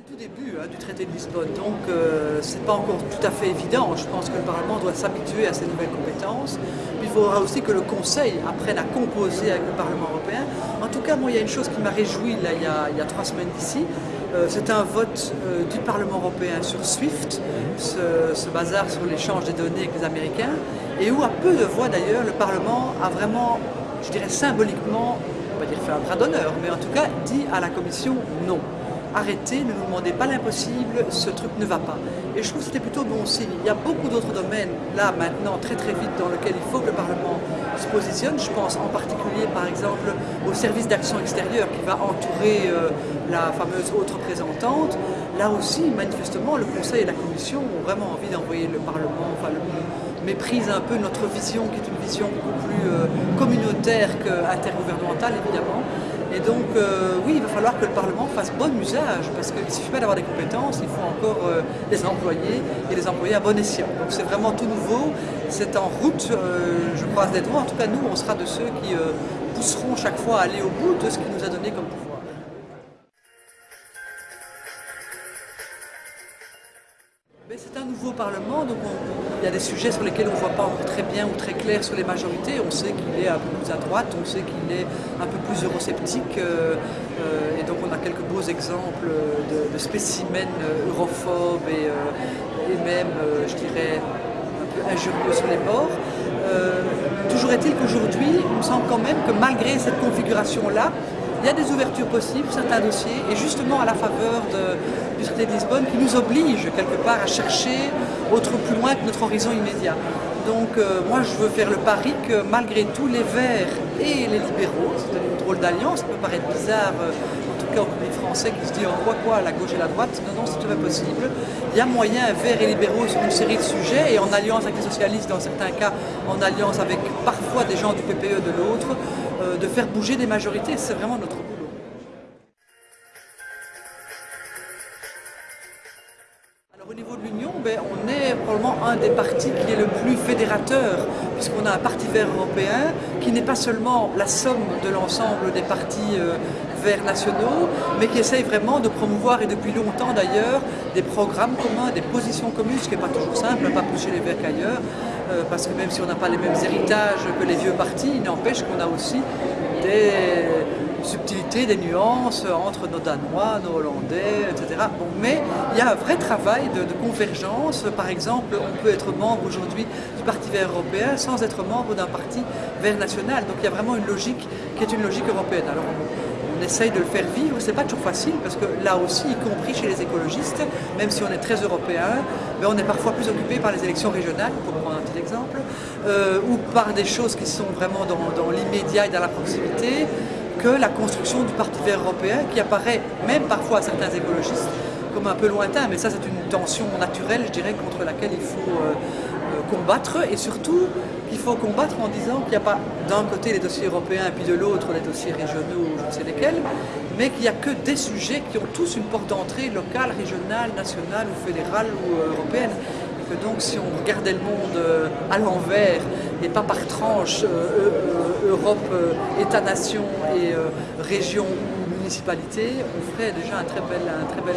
tout début hein, du traité de Lisbonne, donc euh, ce n'est pas encore tout à fait évident. Je pense que le Parlement doit s'habituer à ces nouvelles compétences. il faudra aussi que le Conseil apprenne à composer avec le Parlement européen. En tout cas, moi, il y a une chose qui m'a réjoui là, il, y a, trois semaines d'ici. Euh, c'est un vote euh, du Parlement européen sur SWIFT, ce, ce bazar sur l'échange des données avec les Américains, et où, à peu de voix d'ailleurs, le Parlement a vraiment, je dirais symboliquement, on va dire fait un bras d'honneur, mais en tout cas dit à la Commission non arrêtez, ne nous demandez pas l'impossible, ce truc ne va pas. Et je trouve que c'était plutôt bon signe. Il y a beaucoup d'autres domaines, là, maintenant, très très vite, dans lesquels il faut que le Parlement se positionne. Je pense en particulier, par exemple, au service d'action extérieure qui va entourer euh, la fameuse haute représentante. Là aussi, manifestement, le Conseil et la Commission ont vraiment envie d'envoyer le Parlement, enfin, le, méprise un peu notre vision, qui est une vision beaucoup plus euh, communautaire qu'intergouvernementale, évidemment. Et donc, euh, oui, il va falloir que le Parlement fasse bon usage, parce qu'il ne suffit pas d'avoir des compétences, il faut encore euh, les employer et les employer à bon escient. Donc c'est vraiment tout nouveau, c'est en route, euh, je croise des doigts. En tout cas, nous, on sera de ceux qui pousseront chaque fois à aller au bout de ce qu'il nous a donné comme pouvoir. C'est un nouveau Parlement, donc il y a des sujets sur lesquels on ne voit pas encore très bien ou très clair sur les majorités. On sait qu'il est un peu plus à droite, on sait qu'il est un peu plus eurosceptique, euh, euh, et donc on a quelques beaux exemples de, spécimens europhobes et, euh, même, je dirais, un peu injurieux sur les morts. toujours est-il qu'aujourd'hui, il me semble quand même que malgré cette configuration-là, il y a des ouvertures possibles, certains dossiers, et justement à la faveur du de Lisbonne qui nous oblige quelque part à chercher autre plus loin que notre horizon immédiat. Donc euh, moi je veux faire le pari que malgré tout les Verts et les libéraux, c'est une drôle d'alliance, ça peut paraître bizarre euh, en tout cas au public français qui se dit on voit quoi la gauche et la droite, non non c'est tout à fait possible. Il y a moyen, Verts et libéraux sur une série de sujets et en alliance avec les socialistes dans certains cas, en alliance avec parfois des gens du PPE de l'autre, euh, de faire bouger des majorités, c'est vraiment notre Au niveau de l'Union, ben, on est probablement un des partis qui est le plus fédérateur, puisqu'on a un parti vert européen qui n'est pas seulement la somme de l'ensemble des partis euh, verts nationaux, mais qui essaye vraiment de promouvoir, et depuis longtemps d'ailleurs, des programmes communs, des positions communes, ce qui n'est pas toujours simple, pas plus chez les verts qu'ailleurs, euh, parce que même si on n'a pas les mêmes héritages que les vieux partis, il n'empêche qu'on a aussi des subtilités, des nuances entre nos Danois, nos Hollandais, etc. Bon, mais il y a un vrai travail de, convergence. Par exemple, on peut être membre aujourd'hui du Parti vert européen sans être membre d'un parti vert national. Donc il y a vraiment une logique qui est une logique européenne. Alors, on essaye de le faire vivre, c'est pas toujours facile parce que là aussi, y compris chez les écologistes, même si on est très européen, mais on est parfois plus occupé par les élections régionales, pour prendre un petit exemple, euh, ou par des choses qui sont vraiment dans, l'immédiat et dans la proximité, que la construction du Parti vert européen qui apparaît même parfois à certains écologistes comme un peu lointain, mais ça c'est une tension naturelle, je dirais, contre laquelle il faut euh, euh, combattre et surtout il faut combattre en disant qu'il n'y a pas d'un côté les dossiers européens et puis de l'autre les dossiers régionaux ou je ne sais lesquels, mais qu'il n'y a que des sujets qui ont tous une porte d'entrée locale, régionale, nationale ou fédérale ou euh, européenne. Donc si on regardait le monde euh, à l'envers et pas par tranche, Europe, État-nation et région ou municipalité, on ferait déjà un très bel, un très bel.